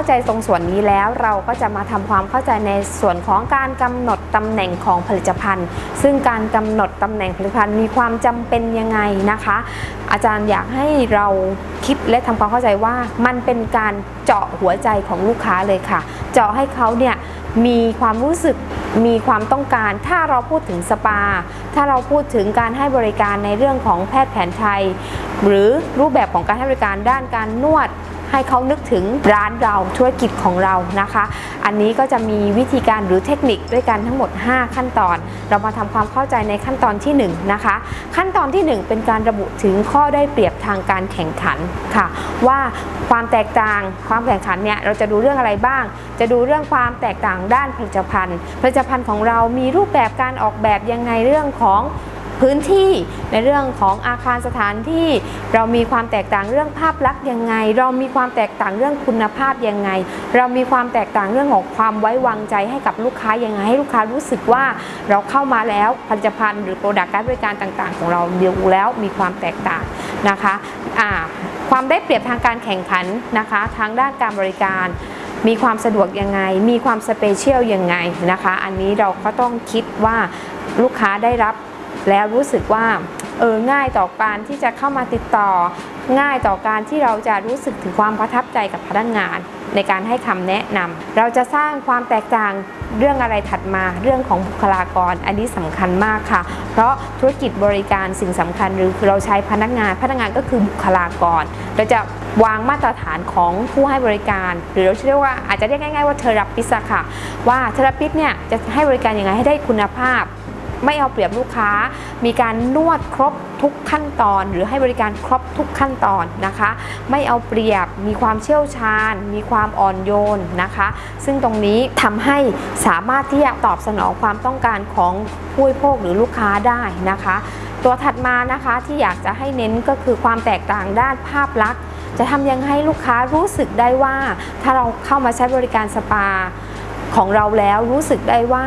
าใจตรงส่วนนี้แล้ว เราก็จะมาทำความเข้าใจในส่วนของการกำหนดตำแหน่งของผลิตภัณฑ์ ซึ่งการกำหนดตำแหน่งผลิตภัณฑ์มีความจำเป็นยังไงนะคะ อาจารย์อยากให้เราคิดและทำความเข้าใจว่ามันเป็นการเจาะหัวใจของลูกค้าเลยค่ะ เจาะให้เขาเนี่ยมีความรู้สึกมีความต้องการ ถ้าเราพูดถึงสปา ถ้าเราพูดถึงการให้บริการในเรื่องของแพทย์แผนไทย หรือรูปแบบของการให้บริการด้านการนวด ให้เขานึกถึงร้านเราธุรกิจของเรานะคะ อันนี้ก็จะมีวิธีการหรือเทคนิคด้วยกันทั้งหมด 5 ขั้นตอน เรามาทำความเข้าใจในขั้นตอนที่ 1 นะคะ ขั้นตอนที่ 1 เป็นการระบุถึงข้อได้เปรียบทางการแข่งขันค่ะ ว่าความแตกต่างความแข่งขันเนี่ยเราจะดูเรื่องอะไรบ้าง จะดูเรื่องความแตกต่างด้านผลิตภัณฑ์ ผลิตภัณฑ์ของเรามีรูปแบบการออกแบบยังไงเรื่องของ พื้นที่ในเรื่องของอาคารสถานที่ เรามีความแตกต่างเรื่องภาพลักษณ์ยังไง เรามีความแตกต่างเรื่องคุณภาพยังไง เรามีความแตกต่างเรื่องของความไว้วางใจให้กับลูกค้ายังไงให้ลูกค้ารู้สึกว่าเราเข้ามาแล้วผลิตภัณฑ์หรือ product การบริการต่างๆ ของเราดูแล้วมีความแตกต่างนะคะอ่าความได้เปรียบทางการแข่งขันนะคะทางด้านการบริการมีความสะดวกยังไง มีความ special ยังไงนะคะ อันนี้เราก็ต้องคิดว่าลูกค้าได้รับ แล้วรู้สึกว่าเออง่ายต่อการที่จะเข้ามาติดต่อ ง่ายต่อการที่เราจะรู้สึกถึงความประทับใจกับพนักงาน ในการให้คำแนะนำเราจะสร้างความแตกต่างเรื่องอะไรถัดมาเรื่องของบุคลากร อันนี้สำคัญมากค่ะ เพราะธุรกิจบริการสิ่งสำคัญหรือเราใช้พนักงานพนักงานก็คือบุคลากร เราจะวางมาตรฐานของผู้ให้บริการ หรือเราเรียกว่าอาจจะเรียกง่ายๆว่าเทอราปิสค่ะ ว่าเทอราปิสเนี่ยจะให้บริการยังไงให้ได้คุณภาพ ไม่เอาเปรียบลูกค้า มีการนวดครบทุกขั้นตอน หรือให้บริการครบทุกขั้นตอนนะคะ ไม่เอาเปรียบมีความเชี่ยวชาญ มีความอ่อนโยนนะคะ ซึ่งตรงนี้ทำให้สามารถที่จะตอบสนองความต้องการของผู้บริโภคหรือลูกค้าได้นะคะ ตัวถัดมานะคะที่อยากจะให้เน้นก็คือความแตกต่างด้านภาพลักษณ์ จะทำยังให้ลูกค้ารู้สึกได้ว่า ถ้าเราเข้ามาใช้บริการสปาของเราแล้วรู้สึกได้ว่า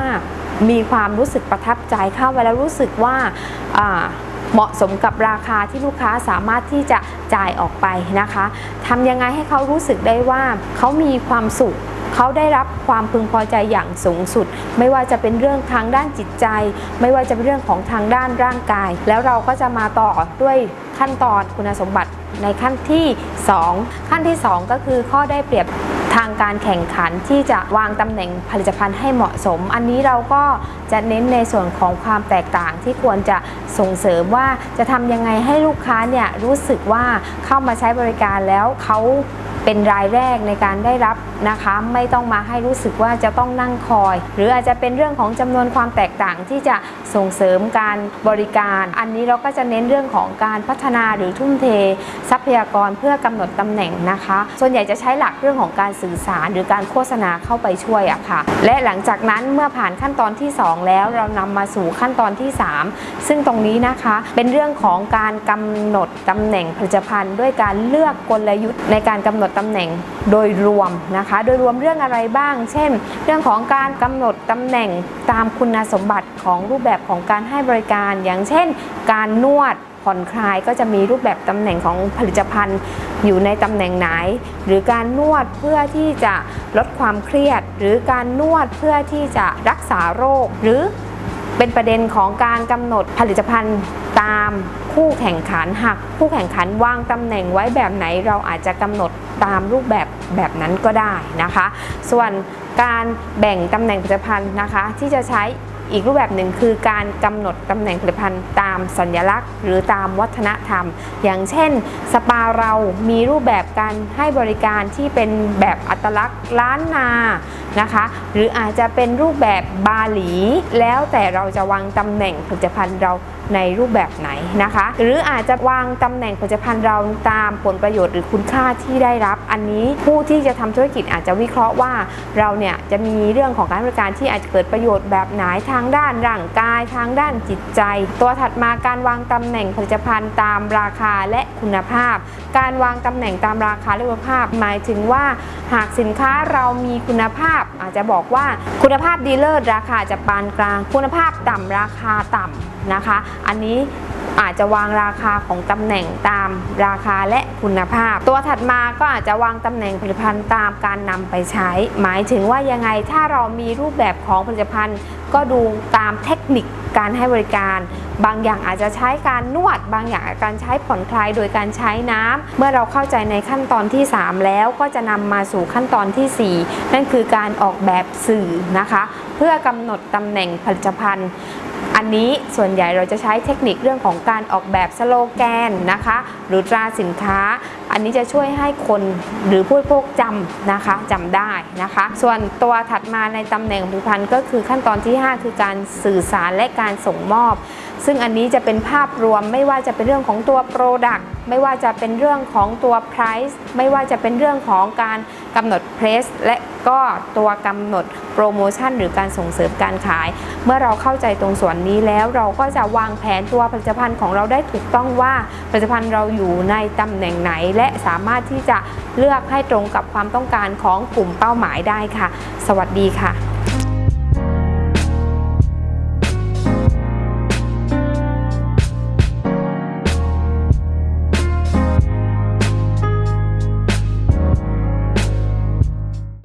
มีความรู้สึกประทับใจเข้าไปแล้วรู้สึกว่าเหมาะสมกับราคาที่ลูกค้าสามารถที่จะจ่ายออกไปนะคะทำยังไงให้เขารู้สึกได้ว่าเขามีความสุขเขาได้รับความพึงพอใจอย่างสูงสุด ไม่ว่าจะเป็นเรื่องทางด้านจิตใจ ไม่ว่าจะเป็นเรื่องของทางด้านร่างกาย แล้วเราก็จะมาต่อด้วยขั้นตอนคุณสมบัติในขั้นที่ 2 ขั้นที่ 2 ก็คือข้อได้เปรียบ ทางการแข่งขันที่จะวางตำแหน่งผลิตภัณฑ์ให้เหมาะสม อันนี้เราก็จะเน้นในส่วนของความแตกต่างที่ควรจะส่งเสริมว่าจะทำยังไงให้ลูกค้าเนี่ยรู้สึกว่าเข้ามาใช้บริการแล้วเขา เป็นรายแรกในการได้รับนะคะ ไม่ต้องมาให้รู้สึกว่าจะต้องนั่งคอย หรืออาจจะเป็นเรื่องของจำนวนความแตกต่างที่จะส่งเสริมการบริการ อันนี้เราก็จะเน้นเรื่องของการพัฒนาหรือทุ่มเท ทรัพยากรเพื่อกำหนดตำแหน่งนะคะ ส่วนใหญ่จะใช้หลักเรื่องของการสื่อสาร หรือการโฆษณาเข้าไปช่วยอะค่ะ และหลังจากนั้นเมื่อผ่านขั้นตอนที่ 2 แล้วเรานำมาสู่ขั้นตอนที่ 3 ซึ่งตรงนี้นะคะเป็นเรื่องของการกำหนดตำแหน่งผลิตภัณฑ์ ด้วยการเลือกกลยุทธ์ในการกำหนดตำแหน่งโดยรวมนะคะ โดยรวมเรื่องอะไรบ้าง เช่น เรื่องของการกำหนดตำแหน่งตามคุณสมบัติของรูปแบบของการให้บริการ อย่างเช่น การนวดผ่อนคลายก็จะมีรูปแบบตำแหน่งของผลิตภัณฑ์อยู่ในตำแหน่งไหน หรือการนวดเพื่อที่จะลดความเครียด หรือการนวดเพื่อที่จะรักษาโรค หรือเป็นประเด็นของการกำหนดผลิตภัณฑ์ ตามคู่แข่งขันหากคู่แข่งขันวางตำแหน่งไว้แบบไหนเราอาจจะกำหนดตามรูปแบบแบบนั้นก็ได้นะคะ ส่วนการแบ่งตำแหน่งผลิตภัณฑ์นะคะ ที่จะใช้อีกรูปแบบหนึ่งคือการกำหนดตำแหน่งผลิตภัณฑ์ตามสัญลักษณ์ หรือตามวัฒนธรรม อย่างเช่น สปาเรามีรูปแบบการให้บริการที่เป็นแบบอัตลักษณ์ล้านนานะคะ หรืออาจจะเป็นรูปแบบบาหลี แล้วแต่เราจะวางตำแหน่งผลิตภัณฑ์เรา ในรูปแบบไหนนะคะ หรืออาจจะวางตำแหน่งผลิตภัณฑ์เราตามผลประโยชน์หรือคุณค่าที่ได้รับ อันนี้ผู้ที่จะทำธุรกิจอาจจะวิเคราะห์ว่าเราเนี่ยจะมีเรื่องของการบริการที่อาจจะเกิดประโยชน์แบบไหนทางด้านร่างกาย ทางด้านจิตใจ ตัวถัดมาการวางตำแหน่งผลิตภัณฑ์ตามราคาและคุณภาพ การวางตำแหน่งตามราคาและคุณภาพ หมายถึงว่าหากสินค้าเรามีคุณภาพ อาจจะบอกว่าคุณภาพดีเลิศราคาจะปานกลาง คุณภาพต่ำราคาต่ำนะคะอันนี้อาจจะวางราคาของตำแหน่งตามราคาและคุณภาพ ตัวถัดมาก็อาจจะวางตำแหน่งผลิตภัณฑ์ตามการนำไปใช้ หมายถึงว่ายังไงถ้าเรามีรูปแบบของผลิตภัณฑ์ ก็ดูตามเทคนิคการให้บริการ บางอย่างอาจจะใช้การนวด บางอย่างาการใช้ผ่อนคลายโดยการใช้น้ำเมื่อเราเข้าใจในขั้นตอนที่ 3 แล้วก็จะนำมาสู่ขั้นตอนทีสี่ 4 นั่นคือการออกแบบสื่อนะคะ เพื่อกำหนดตำแหน่งผลิตภัณฑ์ อันนี้ส่วนใหญ่เราจะใช้เทคนิคเรื่องของการออกแบบสโลแกนนะคะ หรือตราสินค้า อันนี้จะช่วยให้คนหรือผู้บริโภคจำนะคะจำได้นะคะ ส่วนตัวถัดมาในตำแหน่งผลิตภัณฑ์ก็คือขั้นตอนที่ 5 คือการสื่อสารและการส่งมอบ ซึ่งอันนี้จะเป็นภาพรวมไม่ว่าจะเป็นเรื่องของตัว Product ไม่ว่าจะเป็นเรื่องของตัว Price ไม่ว่าจะเป็นเรื่องของการกำหนด Price และก็ตัวกำหนดโปรโมชั่นหรือการส่งเสริมการขาย เมื่อเราเข้าใจตรงส่วนนี้แล้วเราก็จะวางแผนตัวผลิตภัณฑ์ของเราได้ถูกต้องว่าผลิตภัณฑ์เราอยู่ในตำแหน่งไหน และสามารถที่จะเลือกให้ตรงกับความต้องการของกลุ่มเป้าหมายได้ค่ะ สวัสดีค่ะ